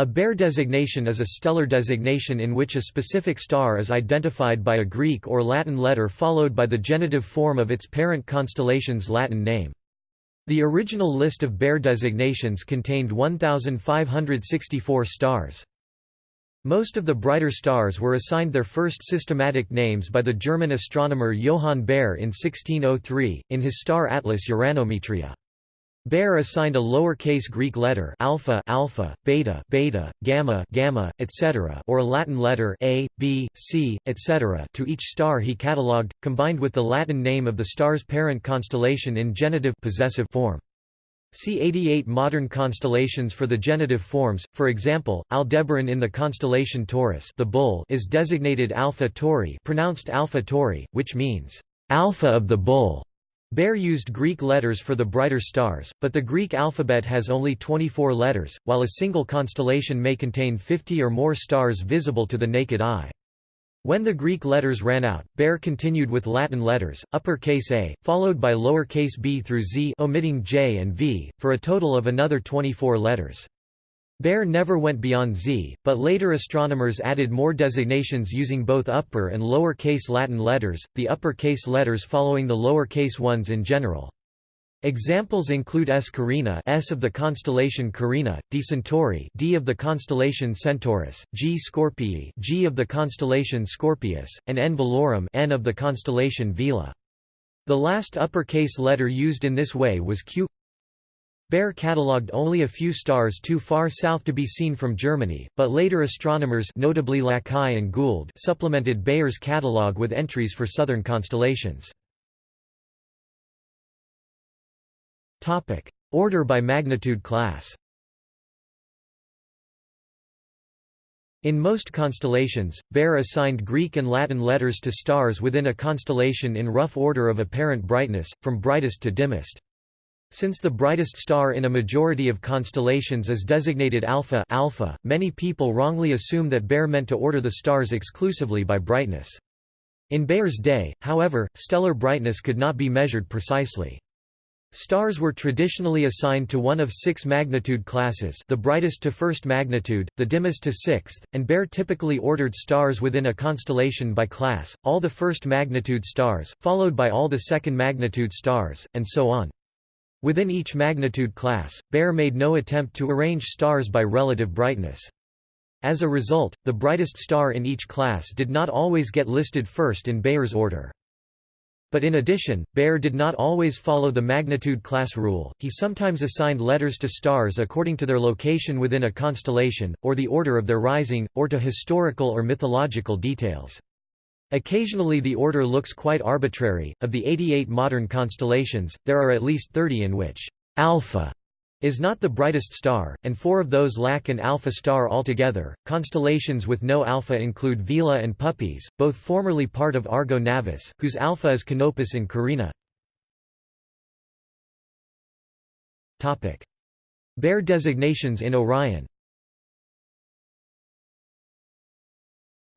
A Bayer designation is a stellar designation in which a specific star is identified by a Greek or Latin letter followed by the genitive form of its parent constellation's Latin name. The original list of Bayer designations contained 1,564 stars. Most of the brighter stars were assigned their first systematic names by the German astronomer Johann Bayer in 1603, in his star atlas Uranometria. Bayer assigned a lower-case Greek letter alpha, alpha, beta, beta, gamma, gamma, etc., or a Latin letter a, b, c, etc. to each star he catalogued, combined with the Latin name of the star's parent constellation in genitive possessive form. See 88 modern constellations for the genitive forms. For example, Aldebaran in the constellation Taurus, the bull, is designated Alpha Tauri, pronounced Alpha Tauri, which means Alpha of the bull. Bayer used Greek letters for the brighter stars, but the Greek alphabet has only 24 letters, while a single constellation may contain 50 or more stars visible to the naked eye. When the Greek letters ran out, Bayer continued with Latin letters, uppercase A, followed by lowercase b through z omitting j and v, for a total of another 24 letters. Bayer never went beyond Z, but later astronomers added more designations using both upper and lower case Latin letters, the upper case letters following the lower case ones in general. Examples include S. Carina S of the constellation Carina, D. Centauri D of the constellation Centaurus, G. Scorpii G of the constellation Scorpius, and N. Velorum N of the constellation Vela. The last uppercase letter used in this way was Q Bayer catalogued only a few stars too far south to be seen from Germany, but later astronomers notably Lacaille and Gould supplemented Bayer's catalogue with entries for southern constellations. Order by magnitude class In most constellations, Bayer assigned Greek and Latin letters to stars within a constellation in rough order of apparent brightness, from brightest to dimmest. Since the brightest star in a majority of constellations is designated alpha, alpha many people wrongly assume that Bayer meant to order the stars exclusively by brightness. In Bayer's day, however, stellar brightness could not be measured precisely. Stars were traditionally assigned to one of six magnitude classes the brightest to first magnitude, the dimmest to sixth, and Bayer typically ordered stars within a constellation by class, all the first magnitude stars, followed by all the second magnitude stars, and so on. Within each magnitude class, Bayer made no attempt to arrange stars by relative brightness. As a result, the brightest star in each class did not always get listed first in Bayer's order. But in addition, Bayer did not always follow the magnitude class rule, he sometimes assigned letters to stars according to their location within a constellation, or the order of their rising, or to historical or mythological details. Occasionally the order looks quite arbitrary. Of the 88 modern constellations, there are at least 30 in which alpha is not the brightest star, and four of those lack an alpha star altogether. Constellations with no alpha include Vela and Puppis, both formerly part of Argo Navis, whose alpha is Canopus in Carina. Topic: Bayer designations in Orion.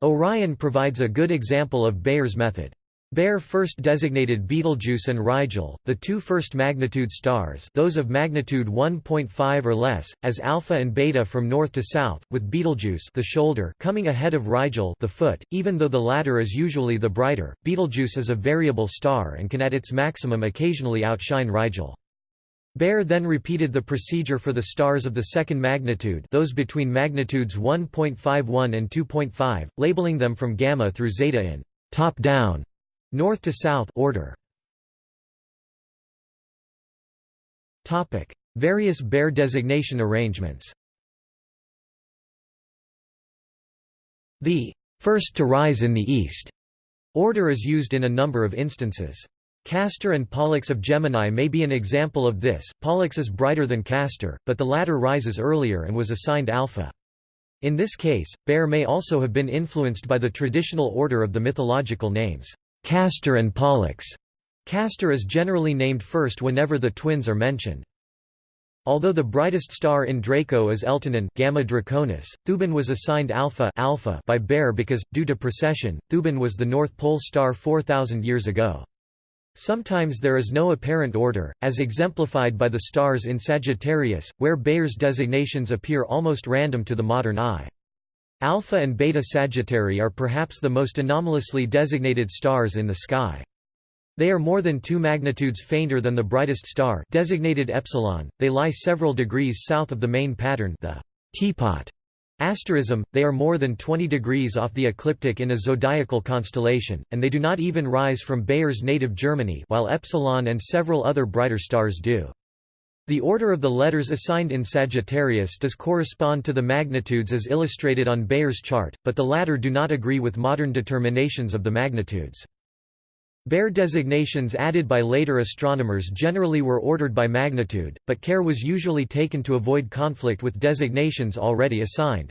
Orion provides a good example of Bayer's method. Bayer first designated Betelgeuse and Rigel, the two first magnitude stars those of magnitude 1.5 or less, as alpha and beta from north to south, with Betelgeuse the shoulder coming ahead of Rigel the foot, even though the latter is usually the brighter. Betelgeuse is a variable star and can at its maximum occasionally outshine Rigel. Bayer then repeated the procedure for the stars of the second magnitude those between magnitudes 1.51 and 2.5, labeling them from gamma through zeta in top-down, north to south order. Various Bayer designation arrangements The first to rise in the east order is used in a number of instances. Castor and Pollux of Gemini may be an example of this. Pollux is brighter than Castor, but the latter rises earlier and was assigned alpha. In this case, Bayer may also have been influenced by the traditional order of the mythological names, Castor and Pollux. Castor is generally named first whenever the twins are mentioned. Although the brightest star in Draco is Eltanin Gamma Draconis, Thuban was assigned alpha, alpha by Bayer because, due to precession, Thuban was the North Pole star 4,000 years ago. Sometimes there is no apparent order, as exemplified by the stars in Sagittarius, where Bayer's designations appear almost random to the modern eye. Alpha and Beta Sagittarii are perhaps the most anomalously designated stars in the sky. They are more than two magnitudes fainter than the brightest star designated epsilon. They lie several degrees south of the main pattern the teapot Asterism, they are more than 20 degrees off the ecliptic in a zodiacal constellation, and they do not even rise from Bayer's native Germany while Epsilon and several other brighter stars do. The order of the letters assigned in Sagittarius does correspond to the magnitudes as illustrated on Bayer's chart, but the latter do not agree with modern determinations of the magnitudes. Bayer designations added by later astronomers generally were ordered by magnitude, but care was usually taken to avoid conflict with designations already assigned.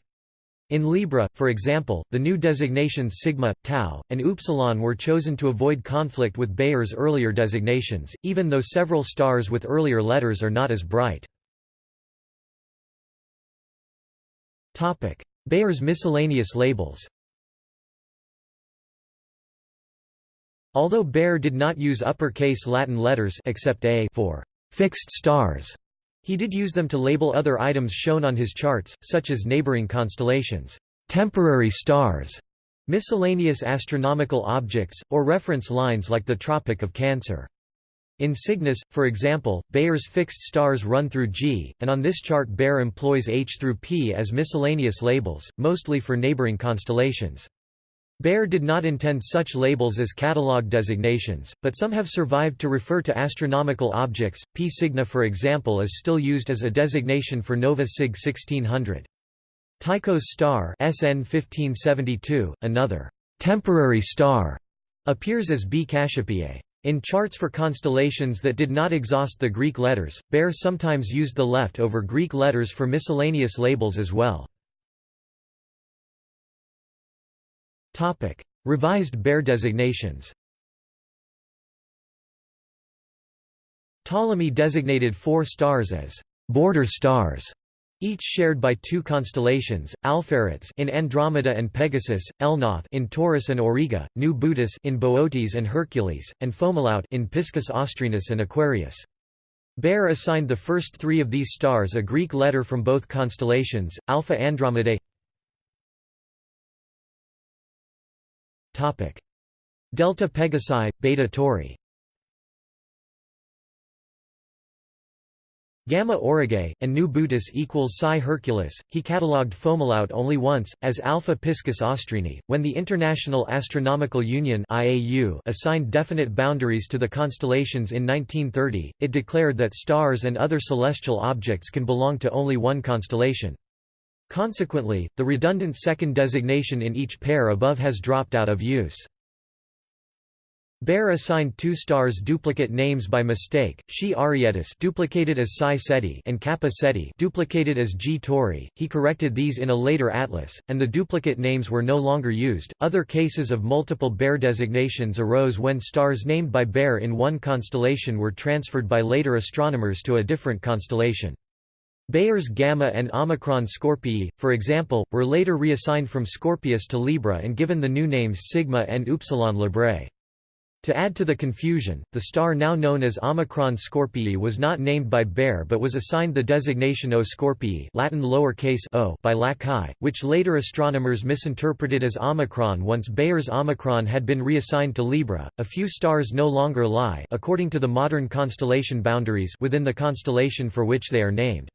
In Libra, for example, the new designations sigma, tau, and upsilon were chosen to avoid conflict with Bayer's earlier designations, even though several stars with earlier letters are not as bright. Bayer's miscellaneous labels Although Bayer did not use uppercase Latin letters except A for fixed stars, he did use them to label other items shown on his charts, such as neighboring constellations, temporary stars, miscellaneous astronomical objects, or reference lines like the Tropic of Cancer. In Cygnus, for example, Bayer's fixed stars run through G, and on this chart Bayer employs H through P as miscellaneous labels, mostly for neighboring constellations. Bayer did not intend such labels as catalogue designations, but some have survived to refer to astronomical objects. P Cygni for example is still used as a designation for Nova Cyg 1600. Tycho's star SN 1572, another temporary star, appears as B Cassiopeiae. In charts for constellations that did not exhaust the Greek letters, Bayer sometimes used the left-over Greek letters for miscellaneous labels as well. Topic: Revised Bayer designations. Ptolemy designated four stars as border stars, each shared by two constellations: Alpheratz in Andromeda and Pegasus, Elnath in Taurus and Auriga, Nu Bootis in Boötes and Hercules, and Fomalhaut in Piscis Austrinus and Aquarius. Bayer assigned the first three of these stars a Greek letter from both constellations, Alpha Andromedae Topic: Delta Pegasi, Beta Tauri. Gamma Aurigae, and Nu Bootis equals Psi Herculis. He catalogued Fomalhaut only once, as Alpha Piscis Austrini, when the International Astronomical Union (IAU) assigned definite boundaries to the constellations in 1930. It declared that stars and other celestial objects can belong to only one constellation. Consequently, the redundant second designation in each pair above has dropped out of use. Bayer assigned two stars duplicate names by mistake, Xi Arietis duplicated as Psi Ceti and Kappa Ceti duplicated as G Tauri. He corrected these in a later atlas, and the duplicate names were no longer used. Other cases of multiple Bayer designations arose when stars named by Bayer in one constellation were transferred by later astronomers to a different constellation. Bayer's Gamma and Omicron Scorpii, for example, were later reassigned from Scorpius to Libra and given the new names Sigma and Upsilon Librae. To add to the confusion, the star now known as Omicron Scorpii was not named by Bayer but was assigned the designation O Scorpii Latin lowercase o by Lacaille, which later astronomers misinterpreted as Omicron once Bayer's Omicron had been reassigned to Libra. A few stars no longer lie according to the modern constellation boundaries within the constellation for which they are named.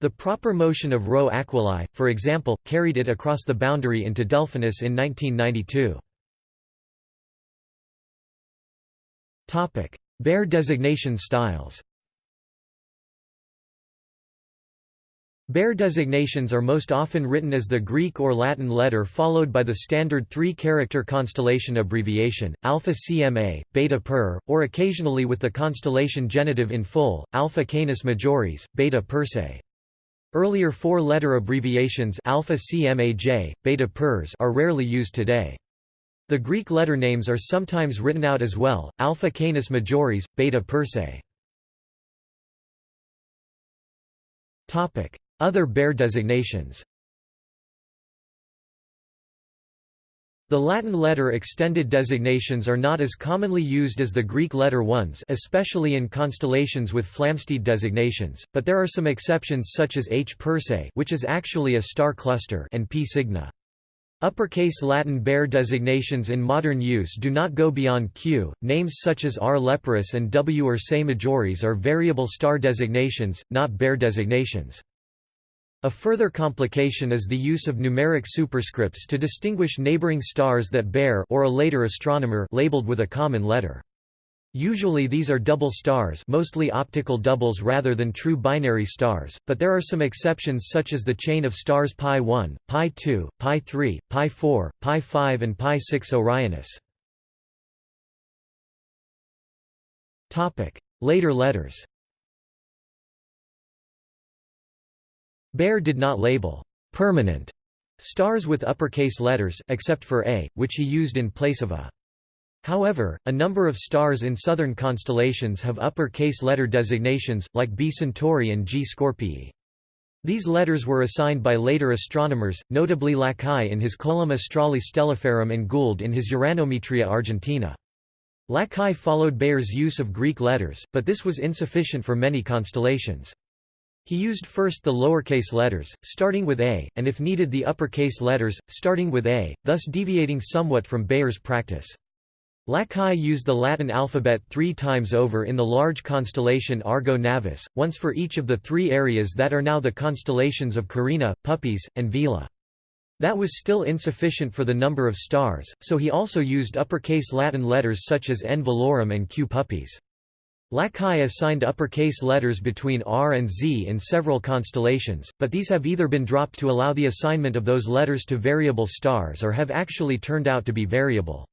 The proper motion of Rho Aquilae, for example, carried it across the boundary into Delphinus in 1992. Bayer designation styles Bayer designations are most often written as the Greek or Latin letter followed by the standard three-character constellation abbreviation, Alpha Cma, Beta Per, or occasionally with the constellation genitive in full, Alpha Canis Majoris, Beta Persei. Earlier four-letter abbreviations alpha CMAJ, beta PERS are rarely used today. The Greek letter names are sometimes written out as well, alpha Canis Majoris, beta Persei. Other Bayer designations The Latin letter extended designations are not as commonly used as the Greek letter ones especially in constellations with Flamsteed designations, but there are some exceptions such as H Persei which is actually a star cluster and P Cygni. Uppercase Latin Bayer designations in modern use do not go beyond Q. Names such as R. leporis and W. Ursae Majoris are variable star designations, not Bayer designations. A further complication is the use of numeric superscripts to distinguish neighboring stars that Bayer or a later astronomer labeled with a common letter. Usually these are double stars mostly optical doubles rather than true binary stars, but there are some exceptions such as the chain of stars Pi 1, Pi 2, Pi 3, Pi 4, Pi 5 and Pi 6 Orionis. Later letters Bayer did not label permanent stars with uppercase letters, except for A, which he used in place of A. However, a number of stars in southern constellations have upper-case letter designations, like B Centauri and G Scorpii. These letters were assigned by later astronomers, notably Lacaille in his Coelum Astrale Stelliferum and Gould in his Uranometria Argentina. Lacaille followed Bayer's use of Greek letters, but this was insufficient for many constellations. He used first the lowercase letters, starting with A, and if needed the uppercase letters, starting with A, thus deviating somewhat from Bayer's practice. Lacaille used the Latin alphabet three times over in the large constellation Argo Navis, once for each of the three areas that are now the constellations of Carina, Puppis, and Vela. That was still insufficient for the number of stars, so he also used uppercase Latin letters such as N Velorum and Q Puppis. Lacaille assigned uppercase letters between R and Z in several constellations, but these have either been dropped to allow the assignment of those letters to variable stars or have actually turned out to be variable.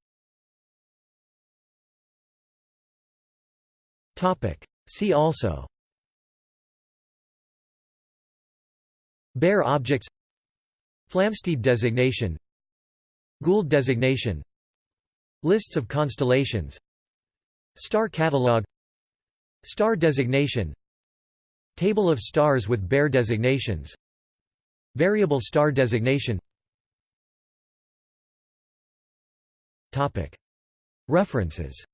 See also Bayer objects Flamsteed designation Gould designation Lists of constellations Star catalog Star designation Table of stars with Bayer designations Variable star designation. References